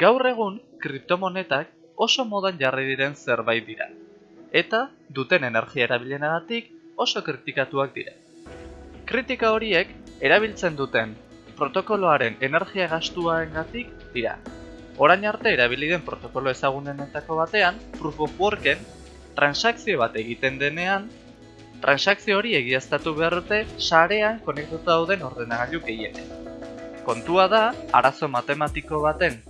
Gaur egun, kriptomonetak oso modan jarri diren zerbait dira, eta duten energia erabilenagatik oso kritikatuak dira. Kritika horiek erabiltzen duten protokoloaren energia gastuarengatik dira. Orain arte erabili den protokolo ezagunenetako batean, Proof of Worken transakzio bat egiten denean, transakzio hori egiaztatu behar dute sarean konektatuta dauden ordenagailu gehienek. Kontua da, arazo matematiko baten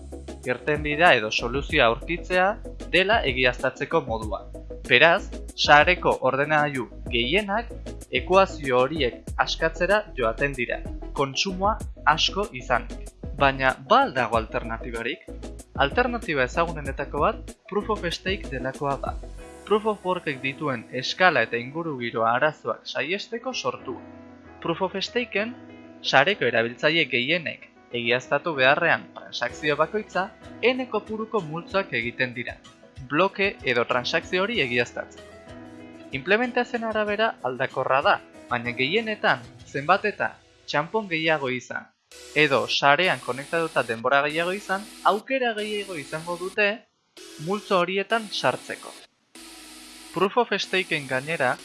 irtenbidea edo soluzioa aurkitzea dela egiaztatzeko modua. Beraz, sareko ordenagailu gehienak ekuazio horiek askatzera joaten dira, kontsumoa asko izanik. Baina, ba dago alternatibarik? Alternatiba ezagunenetako bat Proof of Stake delakoa da. Proof of Workek dituen eskala eta inguru giroa arazoak saiesteko sortu. Proof of Stakeen, sareko erabiltzaile gehienek egiaztatu beharrean transakzio bakoitza, n kopuruko multzoak egiten dira, bloke edo transakzio hori egiaztatzen. Implementazioen arabera aldakorra da, baina gehienetan zenbat eta txampon gehiago izan, edo sarean konektatuta denbora gehiago izan, aukera gehiago izango dute multzo horietan sartzeko. Proof of Stakeen gainera,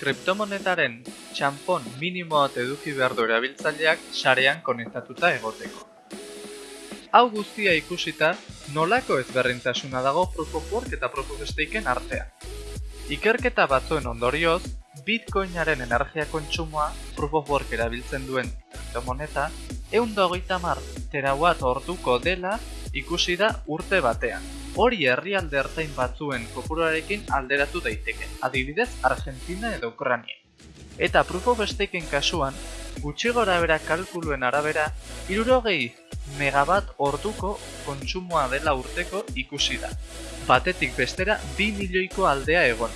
kriptomonetaren txampon minimoat eduki behar du erabiltzaileak sarean konektatuta egoteko. Hau guztia ikusita, nolako ezberdintasuna dago Proof of Work eta Proof of Stakeen artean. Ikerketa batzuen ondorioz, Bitcoinaren energia kontsumoa Proof of Work erabiltzen duen kriptomoneta egun hogeita mar terawatt orduko dela ikusi da urte batean. Hori herrialde ertain batzuen kopuruarekin alderatu daiteke, adibidez Argentina edo Ukrania. Eta Proof of Stakeen kasuan, gutxi gora bera kalkuluen arabera, irurogei megabat orduko kontsumoa dela urteko ikusi da. Batetik bestera 2 milioiko aldea egon.